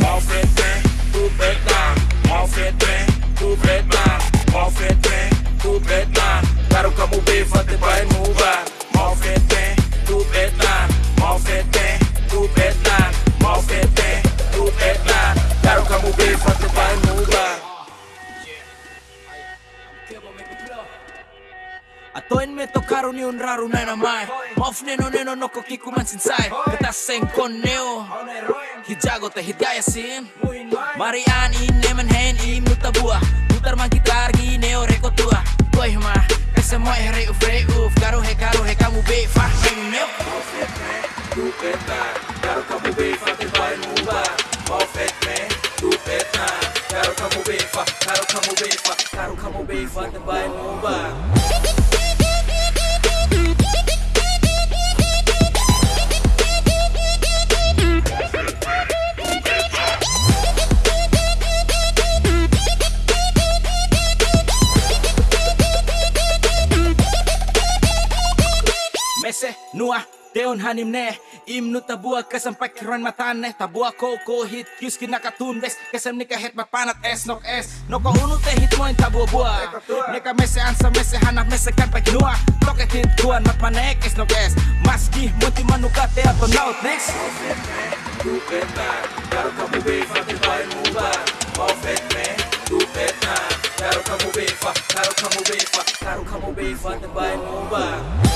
Malfetrem, tu preta, malfetrem, tu preta, malfetrem, tu preta, claro que a mover vai te vai mudar. Atoin me tokaron ni un raro na namai Mof neno neno no ko kiku man sinsai Kita seng kon neo. Hijago te hityaya sin. Marian in nemen hen im nutabua Putar man gitar gi neo reko tua. Toy ma Kasa mo e re uf re uf. Karo he karo he kamu be fa. Nemo neo. Tu phết ta Quero como bem, fante vai mudar Mau phết mẹ, tu phết ta Quero como bem, fa. Quero como bem, fa Quero como bem, fante vai mudar Mese nua Teon hanim ne Im nu tabua kasam pakiran matane Tabua ko ko hit Kius kinakatumbes Kasam nika het mapanat es nok es No ko unu te hit mo in tabua bua Neka mese ansa mese hanap mese kan pakinua Toket hit kuan mat manek es nok es Maski munti manukate ato naut next Tu phết ta Quero como bem, fante vai mudar Mau phết mẹ, tu phết ta Quero como bem, fa Quero como bem, fa Quero